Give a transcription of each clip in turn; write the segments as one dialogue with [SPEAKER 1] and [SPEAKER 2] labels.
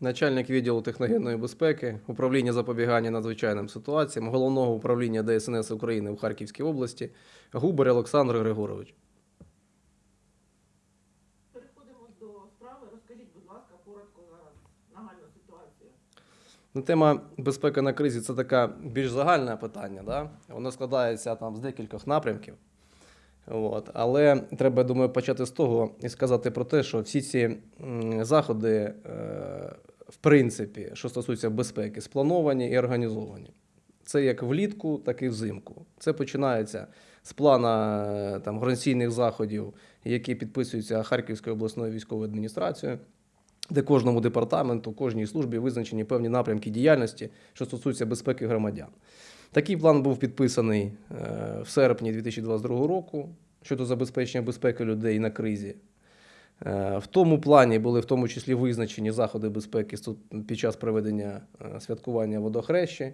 [SPEAKER 1] начальник відділу техногенної безпеки, управління запобігання надзвичайним ситуаціям, головного управління ДСНС України в Харківській області, Губер Олександр Григорович.
[SPEAKER 2] Переходимо до справи. Розкажіть, будь ласка, коротко зараз нагальну ситуацію.
[SPEAKER 1] Ну, Тема безпеки на кризі це таке більш загальне питання. Да? Воно складається там з декількох напрямків. От. Але треба, думаю, почати з того і сказати про те, що всі ці заходи, е, в принципі, що стосуються безпеки, сплановані і організовані. Це як влітку, так і взимку. Це починається з плана е, там, організаційних заходів, які підписуються Харківською обласною військовою адміністрацією де кожному департаменту, кожній службі визначені певні напрямки діяльності, що стосуються безпеки громадян. Такий план був підписаний е, в серпні 2022 року щодо забезпечення безпеки людей на кризі. Е, В тому плані були в тому числі визначені заходи безпеки під час проведення е, святкування водохрещі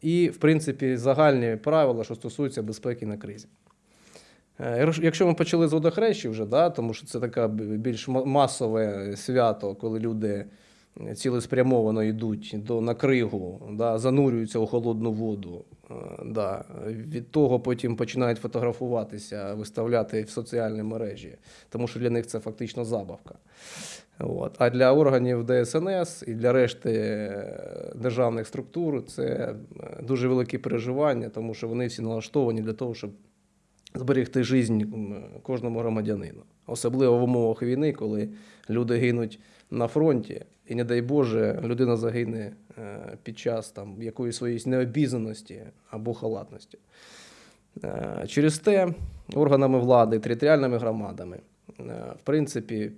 [SPEAKER 1] і, в принципі, загальні правила, що стосуються безпеки на кризі. Якщо- ми почали з водохрещі вже, да, тому що це таке більш масове свято, коли люди цілеспрямовано йдуть до на кригу, да, занурюються у холодну воду. е, Да. Від того потім починають фотографуватися, виставляти в соціальні мережі, тому що для них це фактично забавка. От. А для органів ДСНС і для решти е, державних структур це е, дуже великі переживання, тому що вони всі налаштовані для того, щоб зберегти життя кожному громадянину. Особливо в умовах війни, коли люди гинуть на фронті, і, не дай Боже, людина загине е, під час там, якоїсь своєї необізнаності або халатності. Е, Через те органами влади, територіальними громадами, е, в принципі,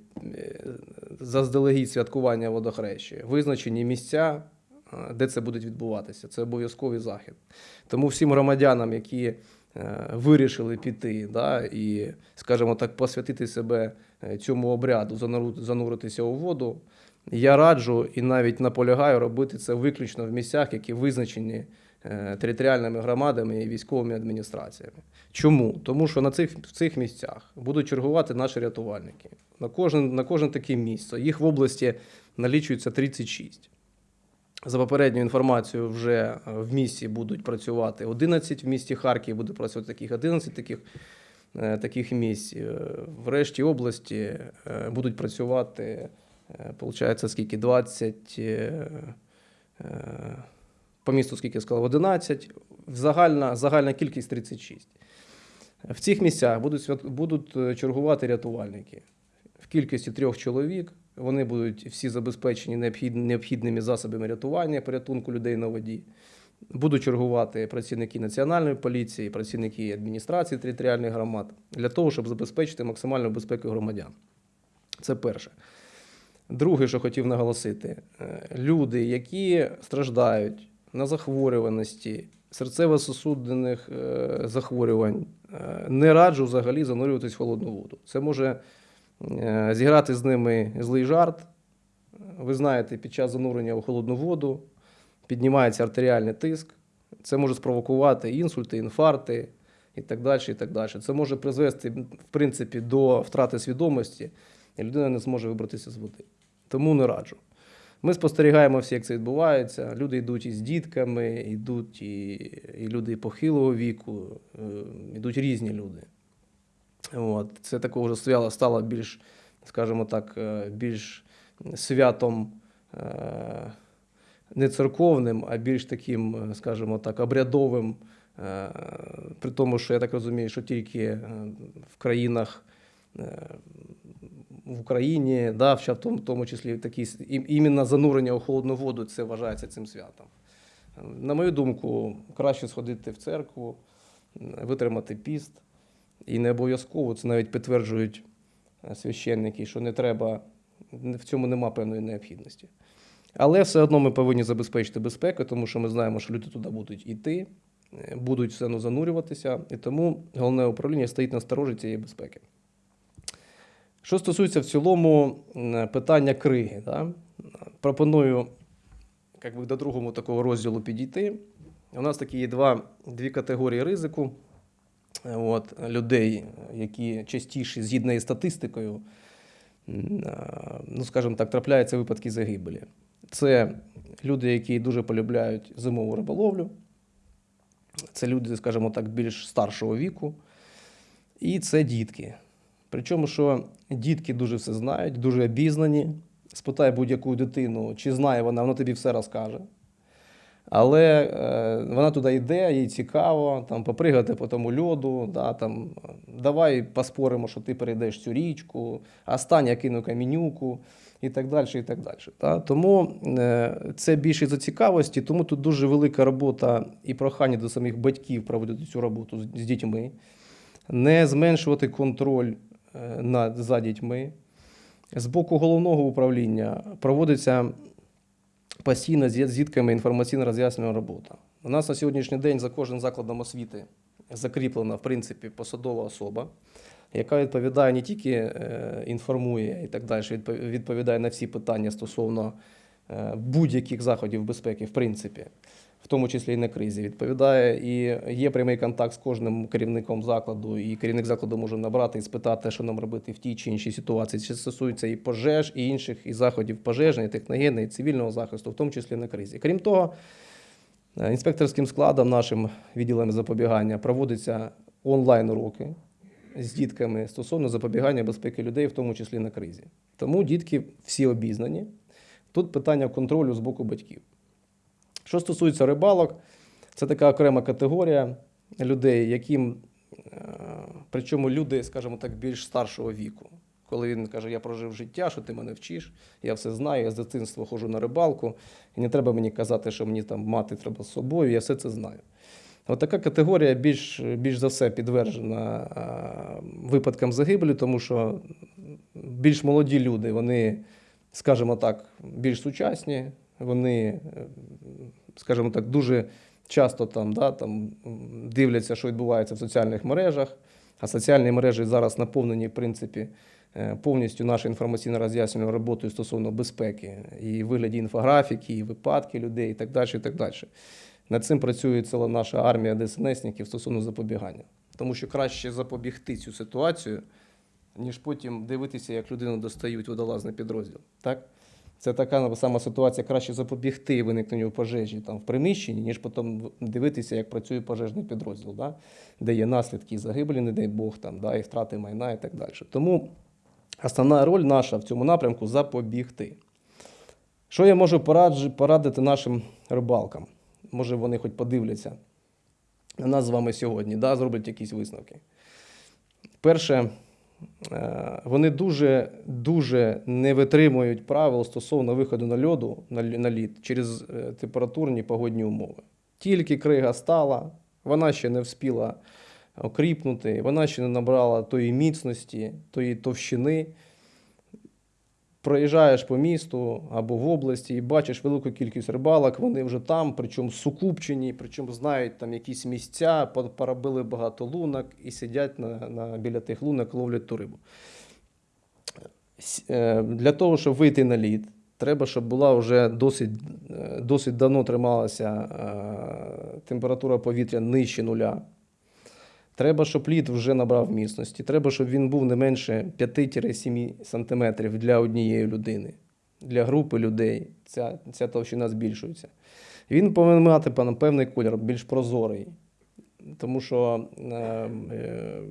[SPEAKER 1] заздалегідь святкування водохрещі, визначені місця, де це буде відбуватися. Це обов'язковий захід. Тому всім громадянам, які вирішили піти да, і, скажімо так, посвятити себе цьому обряду, зануритися у воду, я раджу і навіть наполягаю робити це виключно в місцях, які визначені е, територіальними громадами і військовими адміністраціями. Чому? Тому що на цих, в цих місцях будуть чергувати наші рятувальники. На кожен, на кожне таке місце. Їх в області налічується 36. За попередньою інформацією, вже е, в місті будуть працювати 11, в місті Харків буде працювати таких 11 таких, е, таких місць. В решті області будуть працювати, получається, скільки 20, е, е, по місту, скільки я сказав, 11, загальна, загальна кількість 36. В цих місцях будуть, будуть е, чергувати рятувальники в кількості трьох чоловік. Вони будуть всі забезпечені необхідними засобами рятування, порятунку людей на воді. Будуть чергувати працівники національної поліції, працівники адміністрації територіальних громад для того, щоб забезпечити максимальну безпеку громадян. Це перше. Друге, що хотів наголосити, е, люди, які страждають на захворюваності, серцево-сосудинних е, захворювань, е, не раджу взагалі занурюватись в холодну воду. Це може зіграти з ними злий жарт. Ви знаєте, під час занурення в холодну воду піднімається артеріальний тиск. Це може спровокувати інсульти, інфаркти і так далі. І так далі. Це може призвести, в принципі, до втрати свідомості, і людина не зможе вибратися з води. Тому не раджу. Ми спостерігаємо всі, як це відбувається. Люди йдуть із дітками, йдуть і, і люди похилого віку, е, йдуть різні люди. От. Це такого вже стало більш, скажімо так, е, більш святом е, не церковним, а більш таким, скажімо так, обрядовим. При тому, що я так розумію, що тільки в країнах в Україні, да, в тому, тому числі такі, іменно занурення у холодну воду це вважається цим святом. На мою думку, краще сходити в церкву, витримати піст. І не обов'язково це навіть підтверджують е, священники, що не треба, в цьому нема певної необхідності. Але все одно ми повинні забезпечити безпеку, тому що ми знаємо, що люди туди будуть йти, е, будуть все одно занурюватися, і тому головне управління стоїть на сторожі цієї безпеки. Що стосується в цілому питання криги, да? пропоную як би, до другого такого розділу підійти. У нас такі є два, дві категорії ризику. Е, От, людей, які частіше, згідно із статистикою, ну, скажімо так, трапляються випадки загибелі. Це люди, які дуже полюбляють зимову риболовлю. Це люди, скажімо так, більш старшого віку. І це дітки. Причому, що дітки дуже все знають, дуже обізнані. Спитай будь-яку дитину, чи знає вона, вона тобі все розкаже. Але е, вона туди йде, їй цікаво, там, попригати по тому льоду, да, там, давай поспоримо, що ти перейдеш цю річку, я кину камінюку і так далі. І так далі да. Тому е, це більше за цікавості, тому тут дуже велика робота і прохання до самих батьків проводити цю роботу з, з дітьми, не зменшувати контроль над, за дітьми. З боку головного управління проводиться постійно з дітками інформаційно роз'яснювальна робота. У нас на сьогоднішній день за кожним закладом освіти закріплена, в принципі, посадова особа, яка відповідає не тільки е, інформує і так далі, відповідає на всі питання стосовно е, будь-яких заходів безпеки, в принципі, в тому числі і на кризі. Відповідає і є прямий контакт з кожним керівником закладу, і керівник закладу може набрати і спитати, що нам робити в тій чи іншій ситуації. Чи стосується і пожеж, і інших і заходів пожежної, техногенної, і цивільного захисту, в тому числі на кризі. Крім того, е, інспекторським складом нашим відділом запобігання проводяться онлайн уроки з дітками стосовно запобігання безпеки людей, в тому числі на кризі. Тому дітки всі обізнані. Тут питання контролю з боку батьків. Що стосується рибалок, це така окрема категорія людей, яким, е, причому люди, скажімо так, більш старшого віку. Коли він каже, я прожив життя, що ти мене вчиш, я все знаю, я з дитинства ходжу на рибалку, і не треба мені казати, що мені там мати треба з собою, я все це знаю. От така категорія більш, більш за все підтверджена е, випадкам загибелі, тому що більш молоді люди, вони, скажімо так, більш сучасні, вони, е, скажімо так, дуже часто там, да, там дивляться, що відбувається в соціальних мережах, а соціальні мережі зараз наповнені, в принципі, е, повністю нашою інформаційно роз'яснювальною роботою стосовно безпеки, і вигляді інфографіки, і випадки людей, і так далі. І так далі. Над цим працює ціла наша армія ДСНСників стосовно запобігання. Тому що краще запобігти цю ситуацію, ніж потім дивитися, як людину достають водолазний підрозділ. Так? Це така сама ситуація, краще запобігти виникненню пожежі там, в приміщенні, ніж потім дивитися, як працює пожежний підрозділ, да? де є наслідки загибелі, не дай Бог, там, да? і втрати майна і так далі. Тому основна роль наша в цьому напрямку запобігти. Що я можу порадити нашим рибалкам? Може, вони хоч подивляться на нас з вами сьогодні, да? зроблять якісь висновки. Перше, вони дуже, дуже не витримують правил стосовно виходу на льоду на лід через е, температурні погодні умови. Тільки крига стала, вона ще не вспіла окріпнути, вона ще не набрала тої міцності, тої товщини. Проїжджаєш по місту або в області і бачиш велику кількість рибалок, вони вже там, причому сукупчені, причому знають там якісь місця, по- поробили багато лунок і сидять на, на, біля тих лунок, ловлять ту рибу. Е, Для того, щоб вийти на лід, треба, щоб була вже досить, е, досить давно трималася е, температура повітря нижче нуля. Треба, щоб лід вже набрав міцності. Треба, щоб він був не менше 5-7 см для однієї людини. Для групи людей ця, ця товщина збільшується. Він повинен мати певний- колір, більш прозорий. Тому що, е, е,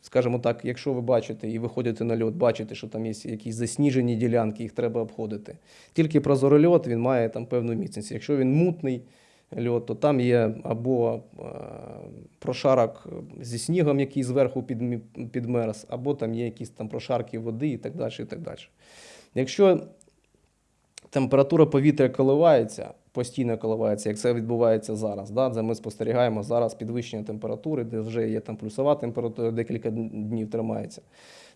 [SPEAKER 1] скажімо так, якщо ви бачите і виходите на льот, бачите, що там є якісь засніжені ділянки, їх треба обходити. Тільки прозорий льот він має там певну міцність. Якщо він мутний то там є або е, прошарок зі снігом, який зверху підмерз, або там є якісь там прошарки води і так далі. І так далі. Якщо температура повітря коливається, постійно коливається, як це відбувається зараз. Да? Це ми спостерігаємо зараз підвищення температури, де вже є там плюсова температура, декілька днів тримається.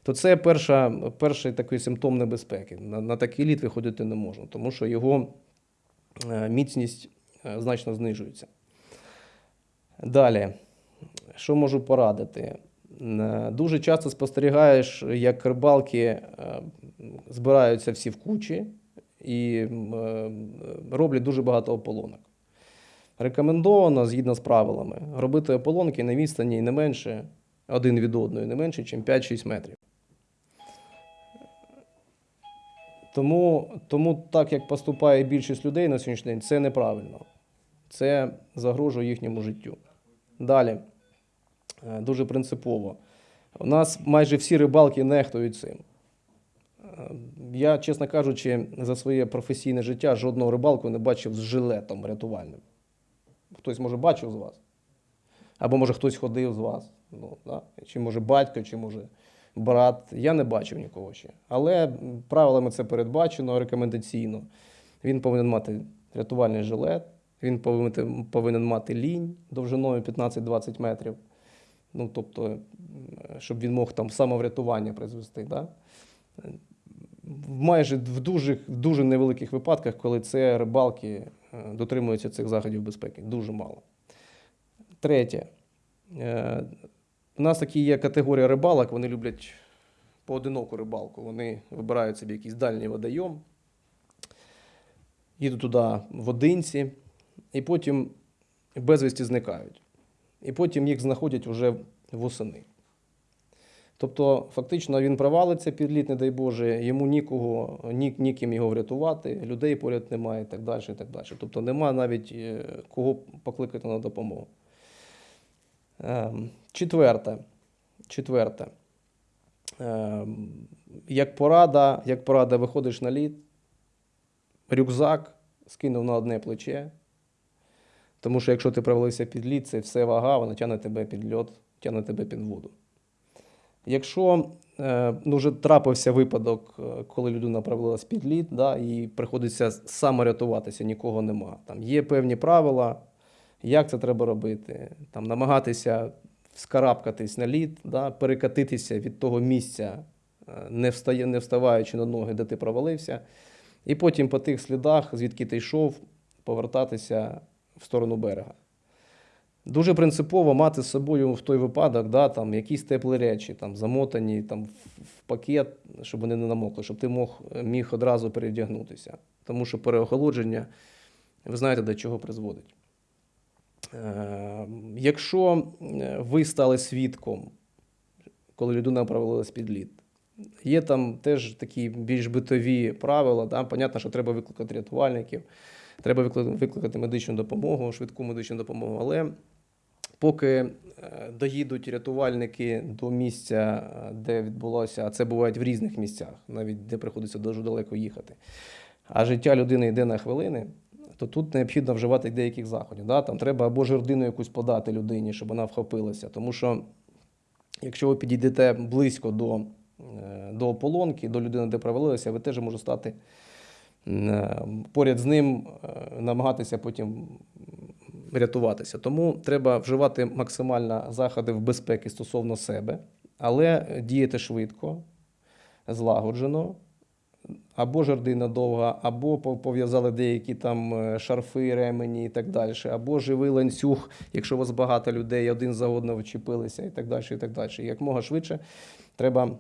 [SPEAKER 1] То це перша, перший такий симптом небезпеки. На, на такий лід виходити не можна, тому що його е, міцність значно знижується. Далі, що можу порадити? Е, Дуже часто спостерігаєш, як рибалки е, збираються всі в кучі і е, роблять дуже багато ополонок. Рекомендовано, згідно з правилами, робити ополонки на відстані не менше один від одної, не менше, ніж 5-6 метрів. Тому, тому так як поступає більшість людей на сьогоднішній день, це неправильно. Це загрожує їхньому життю. Далі, Е, дуже принципово. У нас майже всі рибалки нехтують цим. Е, Я, чесно кажучи, за своє професійне життя жодного рибалку не бачив з жилетом рятувальним. Хтось, може, бачив з вас? Або може хтось ходив з вас. Ну, да? Чи може батько, чи може брат. Я не бачив нікого ще. Але правилами це передбачено рекомендаційно. Він повинен мати рятувальний жилет, він повинен, повинен мати лінь довжиною 15-20 метрів. Ну, тобто, щоб він мог там самоврятування призвести. Да? Майже в дуже, в дуже невеликих випадках, коли це рибалки е, дотримуються цих заходів безпеки. Дуже мало. Третє. У нас такі є категорія рибалок, вони люблять поодиноку рибалку. Вони вибирають собі якийсь дальній водойом, їдуть туди в одинці, і потім безвісті зникають. І потім їх знаходять вже восени. Тобто, фактично, він провалиться під лід, не дай Боже, йому нікого, ні, ніким його врятувати, людей поряд немає і так далі. І так далі. Тобто нема навіть е, кого покликати на допомогу. Ем, Четверте. Четверте. Ем, Як порада, як порада, виходиш на лід, рюкзак скинув на одне плече. Тому що якщо ти провалився під лід, це все вага, вона тягне тебе під льот, тягне тебе під воду. Якщо е, ну, вже трапився випадок, е, коли людина провалилась під лід, да, і приходиться саморятуватися, нікого нема. Там є певні правила, як це треба робити, там, намагатися вскарабкатись на лід, да, перекатитися від того місця, е, не, встає, не вставаючи на ноги, де ти провалився, і потім по тих слідах, звідки ти йшов, повертатися в сторону берега. Дуже принципово мати з собою в той випадок да, там, якісь теплі речі, там, замотані там, в пакет, щоб вони не намокли, щоб ти мог, міг одразу передягнутися. Тому що переохолодження, ви знаєте, до чого призводить. Е, якщо ви стали свідком, коли людина провалилась під лід, є там теж такі більш битові правила. Да? Понятно, що треба викликати рятувальників, треба викликати, викликати медичну допомогу, швидку медичну допомогу. Але поки е, доїдуть рятувальники до місця, е, де відбулося, а це буває в різних місцях, навіть де приходиться дуже далеко їхати. А життя людини йде на хвилини, то тут необхідно вживати деяких заходів. Да? Там треба або жердину якусь подати людині, щоб вона вхопилася. Тому що якщо ви підійдете близько до, е, до ополонки, до людини, де провалилися, ви теж можете стати е, поряд з ним, е, намагатися потім рятуватися. Тому треба вживати максимально заходи в безпеки стосовно себе, але діяти швидко, злагоджено. Або жердина довга, або пов'язали деякі там е, шарфи, ремені і так далі, або живий ланцюг, якщо у вас багато людей, один за одного вчепилися і так далі. І так далі. Як мога швидше треба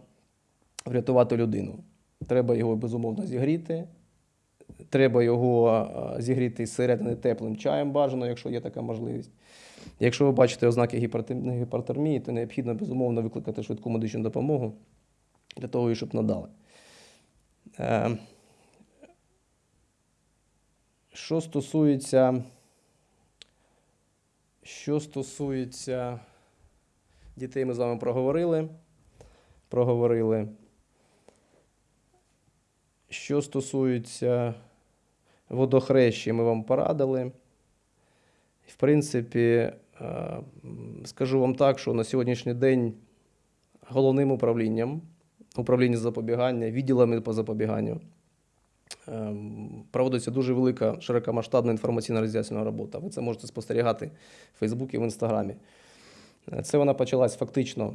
[SPEAKER 1] врятувати людину. Треба його безумовно зігріти. Треба його е, зігріти зсередини теплим чаєм бажано, якщо є така можливість. Якщо ви бачите ознаки гіпотермії, то необхідно безумовно викликати швидку медичну допомогу для того, щоб надали. Е, Що стосується, що стосується дітей, ми з вами проговорили. Проговорили. Що стосується водохрещі, ми вам порадили. В принципі, е, скажу вам так, що на сьогоднішній день головним управлінням управління запобігання, відділами по запобіганню. ем, Проводиться дуже велика широкомасштабна інформаційна роз'яснена робота. Ви це можете спостерігати в Фейсбуці, в Інстаграмі. Е, Це вона почалась фактично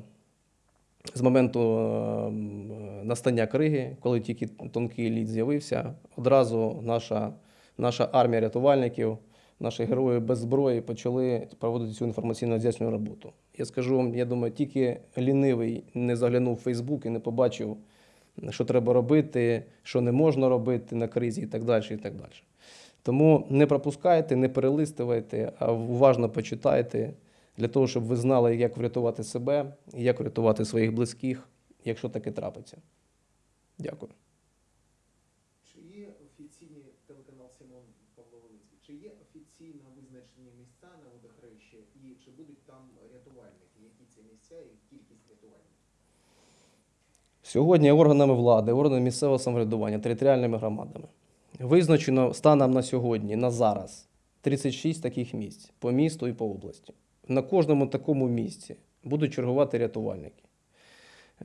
[SPEAKER 1] з моменту ем, настання криги, коли тільки тонкий лід з'явився. Одразу наша, наша армія рятувальників, наші герої без зброї почали проводити цю інформаційно роз'яснювальну роботу. Я скажу вам, я думаю, тільки лінивий не заглянув в Фейсбук і не побачив, що треба робити, що не можна робити на кризі і так далі. І так далі. Тому не пропускайте, не перелистуйте, а уважно почитайте для того, щоб ви знали, як врятувати себе як врятувати своїх близьких, якщо таке трапиться. Дякую.
[SPEAKER 3] телеканал Сімон Павло Волинський. Чи є офіційно визначені місця на водохрещі і чи будуть там рятувальники? Які це
[SPEAKER 1] Сьогодні органами влади, органами місцевого самоврядування, територіальними громадами визначено станом на сьогодні, на зараз, 36 таких місць по місту і по області. На кожному такому місці будуть чергувати рятувальники.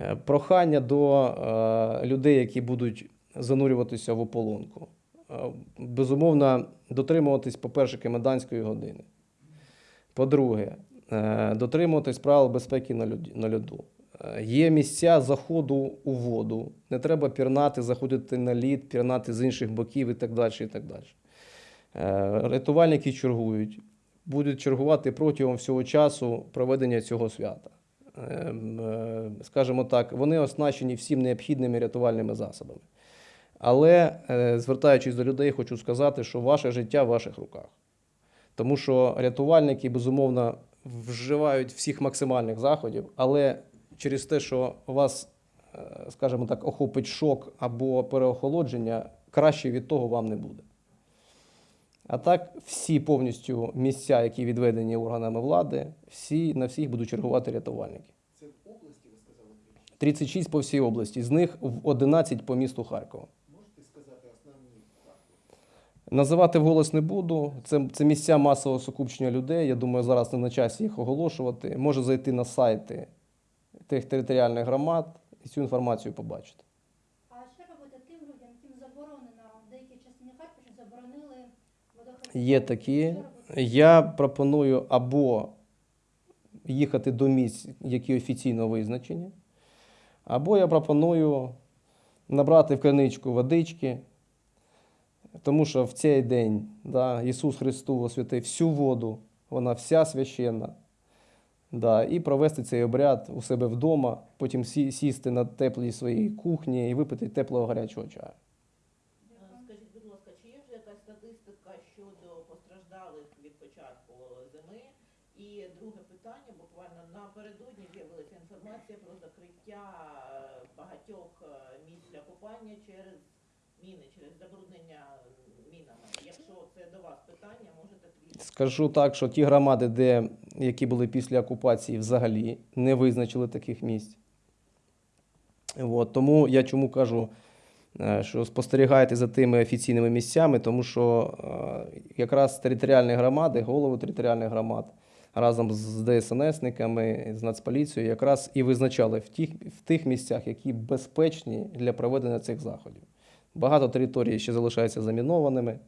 [SPEAKER 1] Е, Прохання до е, людей, які будуть занурюватися в ополонку. Е, Безумовно, дотримуватись, по-перше, комендантської години. По-друге, дотримуватись правил безпеки на льоду. Е, Є місця заходу у воду. Не треба пірнати, заходити на лід, пірнати з інших боків і так далі. І так далі. Е, Рятувальники чергують, будуть чергувати протягом всього часу проведення цього свята. Ем, е, Скажімо так, вони оснащені всім необхідними рятувальними засобами. Але, е, звертаючись до людей, хочу сказати, що ваше життя в ваших руках. Тому що рятувальники, безумовно, вживають всіх максимальних заходів, але через те, що вас, е, скажімо так, охопить шок або переохолодження, краще від того вам не буде. А так, всі повністю місця, які відведені органами влади, всі, на всіх будуть чергувати рятувальники.
[SPEAKER 3] Це в області, ви сказали, тричі.
[SPEAKER 1] 36 по всій області, з них в 11 по місту Харкова.
[SPEAKER 3] Можете сказати основні факти?
[SPEAKER 1] Називати вголос не буду. Це, це місця масового сукупчення людей. Я думаю, зараз не на часі їх оголошувати. Може зайти на сайти тих територіальних громад і цю інформацію побачити.
[SPEAKER 4] А що робити тим людям, яким заборонено в деякій частині Харкова заборонили водохрещення?
[SPEAKER 1] Є такі. Я пропоную або їхати до місць, які офіційно визначені, або я пропоную набрати в криничку водички, тому що в цей день да, Ісус Христос освятив всю воду, вона вся священна. Да, і провести цей обряд у себе вдома, потім сі- сісти на теплій своїй кухні і випити теплого гарячого чаю.
[SPEAKER 2] Скажіть, будь ласка, чи є вже якась статистика щодо постраждалих від початку зими? І друге питання, буквально напередодні з'явилася інформація про закриття е, багатьох е, місць для купання через міни, через забруднення мінами. Якщо це до вас питання, можете трішки.
[SPEAKER 1] Скажу так, що ті громади, де, які були після окупації, взагалі не визначили таких місць. От, тому я чому кажу, е, що спостерігайте за тими офіційними місцями, тому що е, якраз територіальні громади, голови територіальних громад разом з ДСНСниками, з Нацполіцією якраз і визначали в тих, в тих місцях, які безпечні для проведення цих заходів. Багато територій ще залишаються замінованими.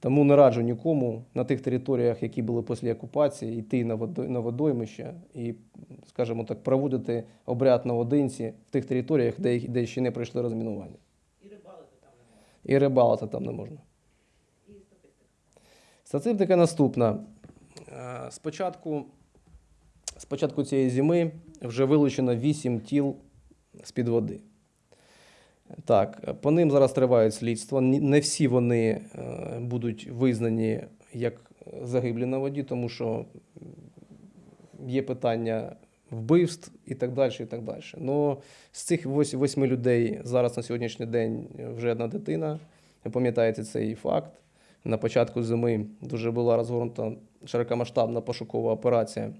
[SPEAKER 1] Тому не раджу нікому на тих територіях, які були після окупації, йти на водой- на водоймище і, скажімо так, проводити обряд наодинці в тих територіях, де, де ще не пройшли розмінування.
[SPEAKER 2] І рибалити там не можна.
[SPEAKER 1] І рибалити там не можна.
[SPEAKER 2] І статистика.
[SPEAKER 1] Статистика наступна. Е, Спочатку, спочатку цієї зими вже вилучено 8 тіл з-під води. Так, по ним зараз тривають слідства. Не всі вони е, будуть визнані як загиблі на воді, тому що є питання вбивств і так далі. І так далі. Но з цих вось- восьми людей зараз на сьогоднішній день вже одна дитина. Ви пам'ятаєте цей факт. На початку зими дуже була розгорнута широкомасштабна пошукова операція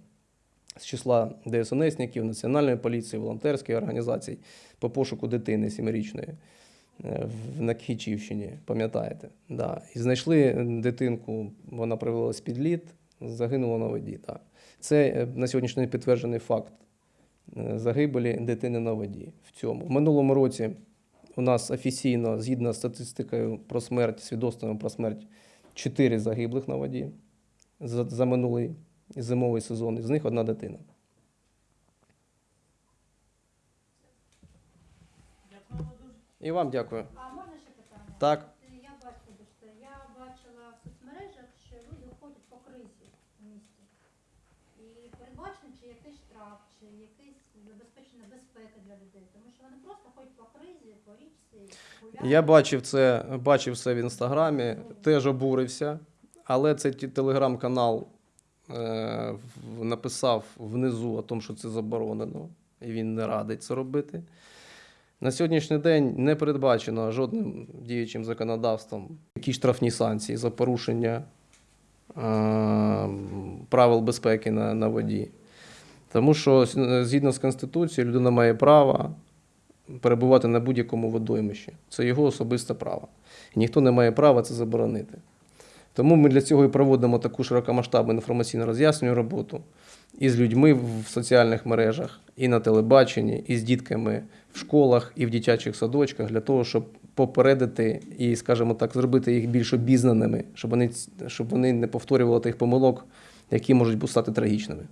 [SPEAKER 1] з числа ДСНСників, Національної поліції, волонтерських організацій по пошуку дитини сімирічної е, в- Кхічівщині, пам'ятаєте? Да. І знайшли дитинку, вона привелась під лід, загинула на воді. Так. Це е, на сьогоднішній день підтверджений факт е, загибелі дитини на воді. В цьому. В минулому році у нас офіційно, згідно з статистикою про смерть, свідоцтвами про смерть, 4 загиблих на воді за, за минулий зимовий сезон, із них одна дитина. І вам дякую.
[SPEAKER 4] А можна ще питання?
[SPEAKER 1] Так.
[SPEAKER 4] Я бачу, я бачила в соцмережах, що люди ходять по кризі в місті. І передбачено, чи якийсь штраф, чи якась забезпечена безпека для людей. Тому що вони просто ходять по кризі, по річці, гуляють.
[SPEAKER 1] Я бачив це, бачив це в інстаграмі, теж обурився, але ті- телеграм-канал написав внизу о тому, що це заборонено, і він не радить це робити. На сьогоднішній день не передбачено жодним діючим законодавством які штрафні санкції за порушення е, правил безпеки на, на воді. Тому що згідно з Конституцією людина має право перебувати на будь-якому водоймищі. Це його особисте право. І ніхто не має права це заборонити. Тому ми для цього і проводимо таку широкомасштабну інформаційно роз'яснювальну роботу і з людьми в соціальних мережах, і на телебаченні, і з дітками в школах, і в дитячих садочках для того, щоб попередити і, скажімо так, зробити їх більш обізнаними, щоб вони, щоб вони не повторювали тих помилок, які можуть стати трагічними.